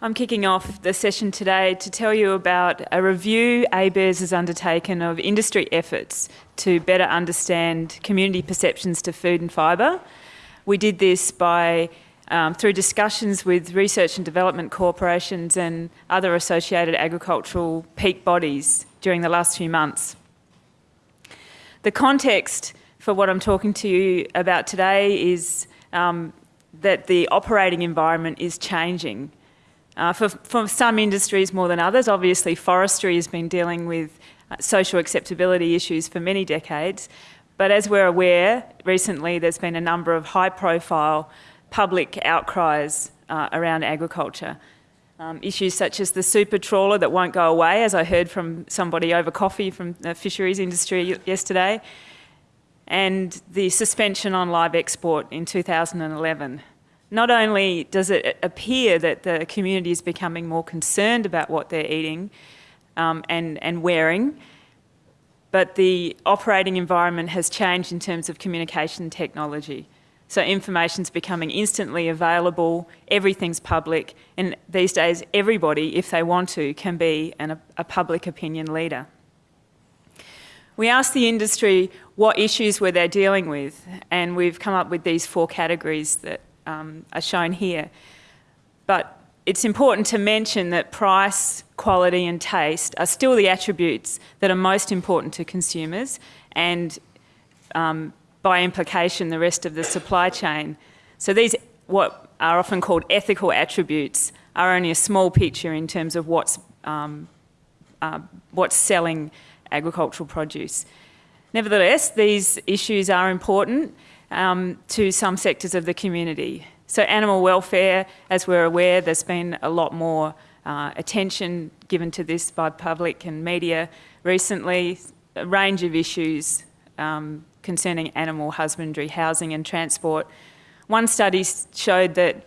I'm kicking off the session today to tell you about a review ABARES has undertaken of industry efforts to better understand community perceptions to food and fibre. We did this by um, through discussions with research and development corporations and other associated agricultural peak bodies during the last few months. The context for what I'm talking to you about today is um, that the operating environment is changing uh, for, for some industries more than others, obviously forestry has been dealing with uh, social acceptability issues for many decades. But as we're aware, recently there's been a number of high profile public outcries uh, around agriculture. Um, issues such as the super trawler that won't go away, as I heard from somebody over coffee from the fisheries industry yesterday, and the suspension on live export in 2011 not only does it appear that the community is becoming more concerned about what they're eating um, and, and wearing, but the operating environment has changed in terms of communication technology. So information's becoming instantly available, everything's public, and these days everybody, if they want to, can be an, a public opinion leader. We asked the industry what issues were they dealing with, and we've come up with these four categories that um, are shown here. But it's important to mention that price, quality and taste are still the attributes that are most important to consumers and um, by implication the rest of the supply chain. So these, what are often called ethical attributes, are only a small picture in terms of what's, um, uh, what's selling agricultural produce. Nevertheless, these issues are important um, to some sectors of the community. So animal welfare, as we're aware, there's been a lot more uh, attention given to this by public and media recently, a range of issues um, concerning animal husbandry, housing and transport. One study showed that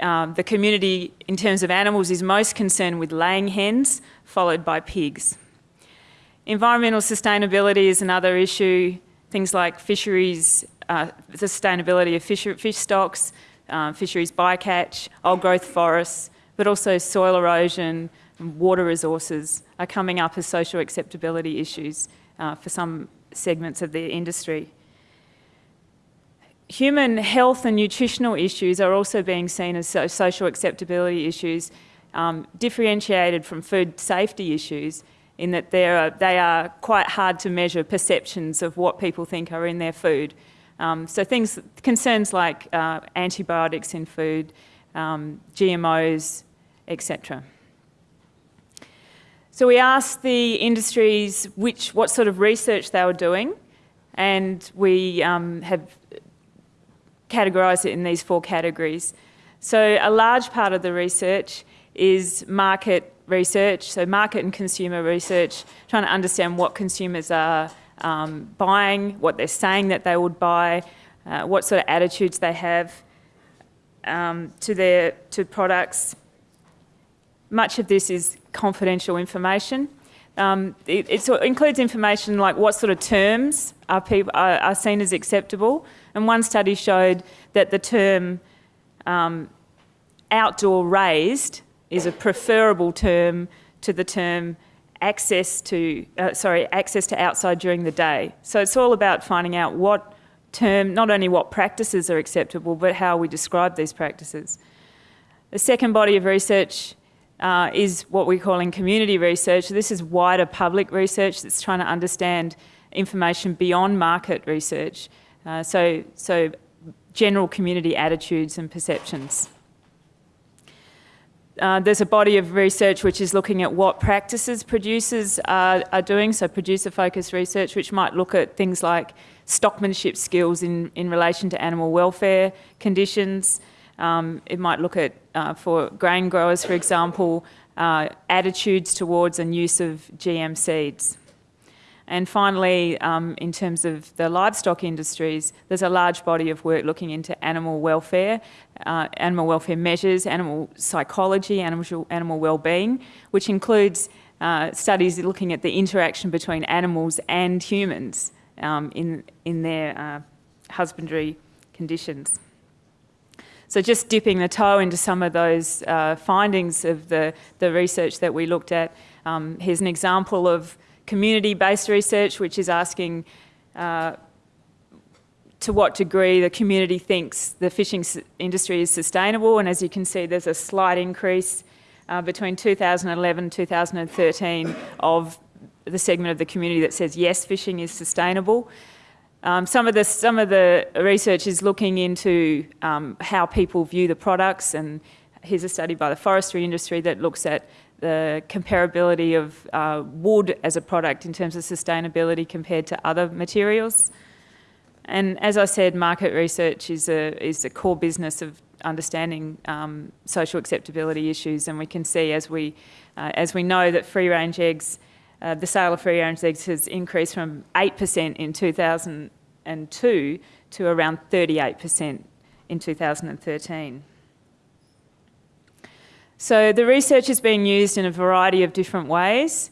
um, the community in terms of animals is most concerned with laying hens, followed by pigs. Environmental sustainability is another issue, things like fisheries uh, sustainability of fish, fish stocks, uh, fisheries bycatch, old growth forests, but also soil erosion and water resources are coming up as social acceptability issues uh, for some segments of the industry. Human health and nutritional issues are also being seen as so social acceptability issues, um, differentiated from food safety issues in that are, they are quite hard to measure perceptions of what people think are in their food. Um, so things, concerns like uh, antibiotics in food, um, GMOs, etc. So we asked the industries which, what sort of research they were doing, and we um, have categorised it in these four categories. So a large part of the research is market research, so market and consumer research, trying to understand what consumers are um, buying, what they're saying that they would buy, uh, what sort of attitudes they have um, to their to products. Much of this is confidential information. Um, it, it, includes information like what sort of terms are, people, are, are, seen as acceptable. And one study showed that the term um, outdoor raised is a preferable term to the term access to, uh, sorry, access to outside during the day. So it's all about finding out what term, not only what practices are acceptable, but how we describe these practices. The second body of research uh, is what we're calling community research. This is wider public research that's trying to understand information beyond market research. Uh, so, so general community attitudes and perceptions. Uh, there's a body of research which is looking at what practices producers are, are doing, so producer-focused research, which might look at things like stockmanship skills in, in relation to animal welfare conditions. Um, it might look at, uh, for grain growers, for example, uh, attitudes towards and use of GM seeds. And finally, um, in terms of the livestock industries, there's a large body of work looking into animal welfare, uh, animal welfare measures, animal psychology, animal, animal well-being, which includes uh, studies looking at the interaction between animals and humans um, in, in their uh, husbandry conditions. So just dipping the toe into some of those uh, findings of the, the research that we looked at. Um, here's an example of community-based research, which is asking uh, to what degree the community thinks the fishing industry is sustainable. And as you can see, there's a slight increase uh, between 2011 and 2013 of the segment of the community that says yes, fishing is sustainable. Um, some of the some of the research is looking into um, how people view the products, and here's a study by the forestry industry that looks at the comparability of uh, wood as a product in terms of sustainability compared to other materials. And as I said, market research is a is a core business of understanding um, social acceptability issues, and we can see as we uh, as we know that free range eggs uh, the sale of free range eggs has increased from 8% in 2002 to around 38% in 2013. So the research is being used in a variety of different ways.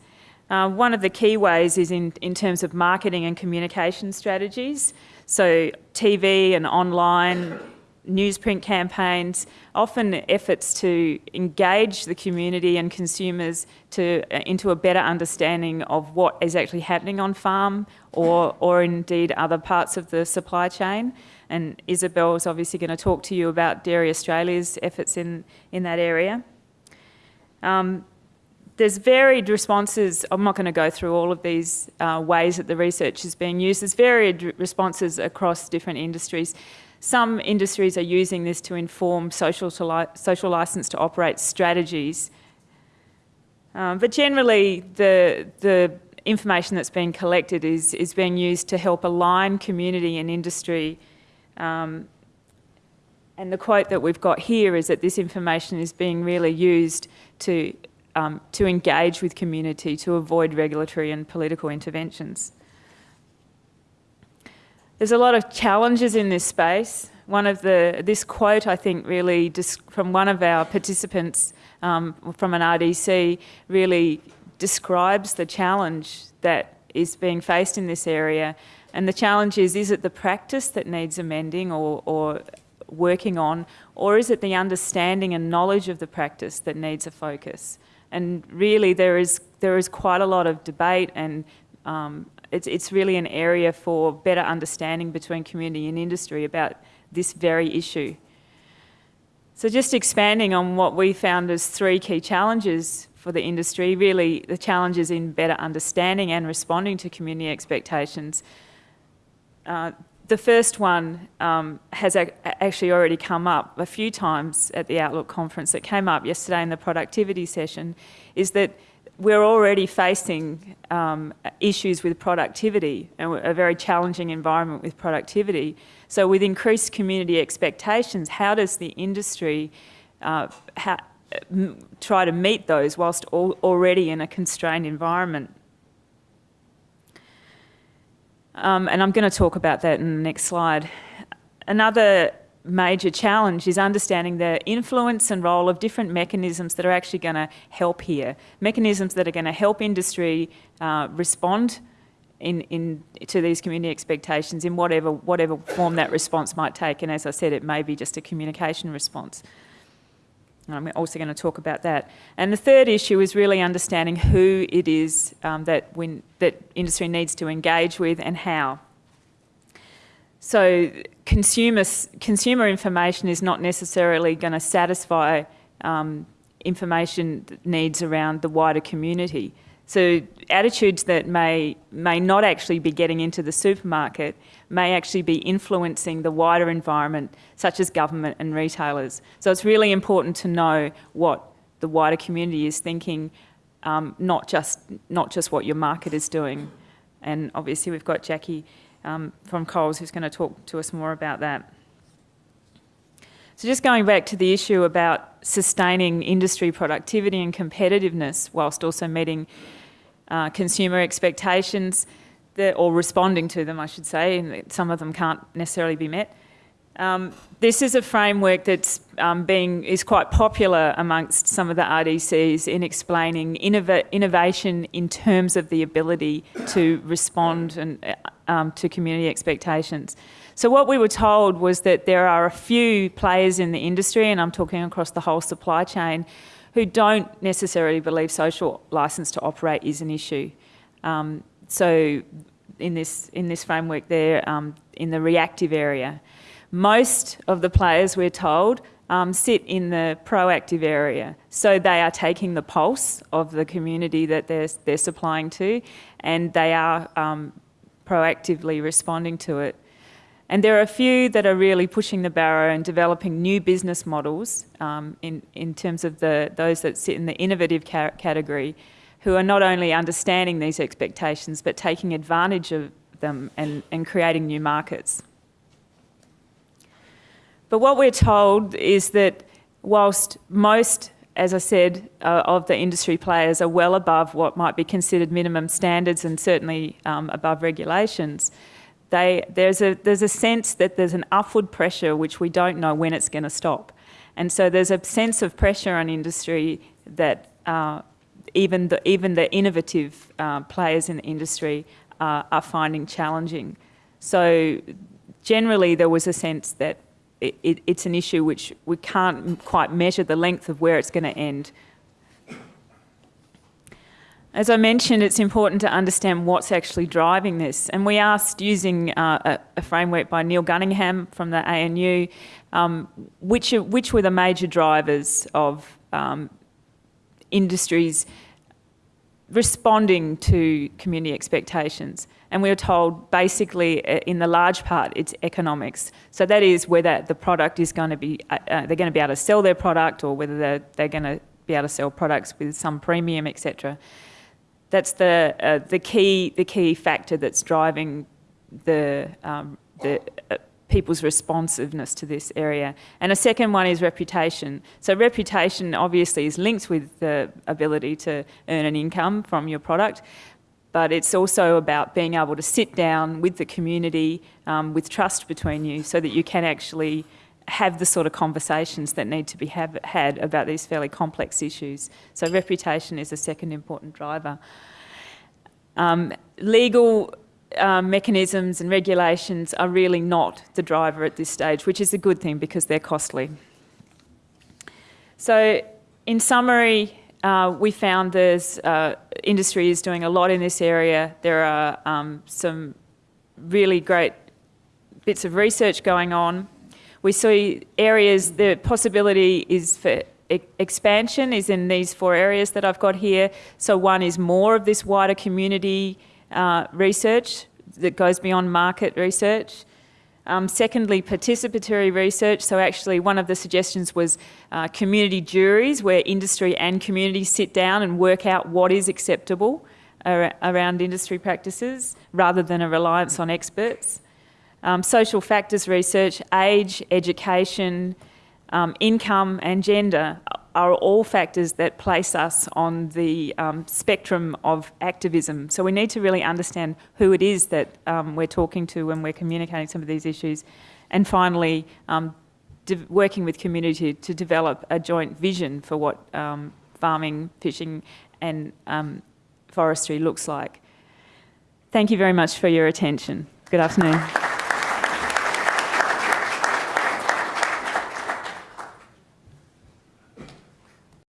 Uh, one of the key ways is in, in terms of marketing and communication strategies. So TV and online newsprint campaigns, often efforts to engage the community and consumers to, uh, into a better understanding of what is actually happening on farm or, or indeed other parts of the supply chain. And Isabel is obviously going to talk to you about Dairy Australia's efforts in, in that area. Um, there's varied responses. I'm not going to go through all of these uh, ways that the research is being used. There's varied responses across different industries. Some industries are using this to inform social, to li social license to operate strategies. Um, but generally, the, the information that's being collected is, is being used to help align community and industry. Um, and the quote that we've got here is that this information is being really used to, um, to engage with community to avoid regulatory and political interventions. There's a lot of challenges in this space. One of the, this quote I think really, from one of our participants um, from an RDC, really describes the challenge that is being faced in this area. And the challenge is, is it the practice that needs amending or, or working on, or is it the understanding and knowledge of the practice that needs a focus? And really there is, there is quite a lot of debate and um, it's, it's really an area for better understanding between community and industry about this very issue. So just expanding on what we found as three key challenges for the industry, really the challenges in better understanding and responding to community expectations. Uh, the first one um, has actually already come up a few times at the Outlook conference that came up yesterday in the productivity session, is that we're already facing um, issues with productivity and a very challenging environment with productivity. So with increased community expectations, how does the industry uh, try to meet those whilst al already in a constrained environment? Um, and I'm going to talk about that in the next slide. Another major challenge is understanding the influence and role of different mechanisms that are actually going to help here. Mechanisms that are going to help industry uh, respond in, in, to these community expectations in whatever, whatever form that response might take. And as I said, it may be just a communication response. And I'm also going to talk about that. And the third issue is really understanding who it is um, that, when, that industry needs to engage with and how. So consumer, consumer information is not necessarily going to satisfy um, information needs around the wider community. So attitudes that may, may not actually be getting into the supermarket may actually be influencing the wider environment, such as government and retailers. So it's really important to know what the wider community is thinking, um, not, just, not just what your market is doing. And obviously we've got Jackie um, from Coles who's going to talk to us more about that. So just going back to the issue about sustaining industry productivity and competitiveness whilst also meeting uh, consumer expectations, or responding to them, I should say, and some of them can't necessarily be met. Um, this is a framework that's um, being is quite popular amongst some of the RDCs in explaining innov innovation in terms of the ability to respond and, uh, um, to community expectations. So what we were told was that there are a few players in the industry, and I'm talking across the whole supply chain, who don't necessarily believe social license to operate is an issue. Um, so in this, in this framework there, um, in the reactive area. Most of the players, we're told, um, sit in the proactive area. So they are taking the pulse of the community that they're, they're supplying to and they are um, proactively responding to it. And there are a few that are really pushing the barrow and developing new business models um, in, in terms of the, those that sit in the innovative ca category who are not only understanding these expectations but taking advantage of them and, and creating new markets. But what we're told is that whilst most, as I said, uh, of the industry players are well above what might be considered minimum standards and certainly um, above regulations, they, there's, a, there's a sense that there's an upward pressure which we don't know when it's going to stop. And so there's a sense of pressure on industry that uh, even, the, even the innovative uh, players in the industry uh, are finding challenging. So generally there was a sense that it, it, it's an issue which we can't quite measure the length of where it's going to end. As I mentioned, it's important to understand what's actually driving this. And we asked, using uh, a, a, framework by Neil Gunningham from the ANU, um, which, which were the major drivers of um, industries responding to community expectations. And we were told basically uh, in the large part it's economics. So that is whether the product is going to be, uh, uh, they're going to be able to sell their product or whether they're, they're going to be able to sell products with some premium, etc. That's the, uh, the, key, the key factor that's driving the, um, the uh, people's responsiveness to this area. And a second one is reputation. So reputation obviously is linked with the ability to earn an income from your product, but it's also about being able to sit down with the community um, with trust between you so that you can actually have the sort of conversations that need to be have, had about these fairly complex issues. So reputation is a second important driver. Um, legal um, mechanisms and regulations are really not the driver at this stage, which is a good thing because they're costly. So in summary, uh, we found there's uh, industry is doing a lot in this area. There are um, some really great bits of research going on. We see areas, the possibility is for expansion is in these four areas that I've got here. So one is more of this wider community uh, research that goes beyond market research. Um, secondly, participatory research. So actually one of the suggestions was uh, community juries where industry and community sit down and work out what is acceptable ar around industry practices rather than a reliance on experts. Um, social factors research, age, education, um, income and gender are all factors that place us on the um, spectrum of activism. So we need to really understand who it is that um, we're talking to when we're communicating some of these issues. And finally, um, working with community to develop a joint vision for what um, farming, fishing and forestry looks like. Thank you very much for your attention. Good afternoon.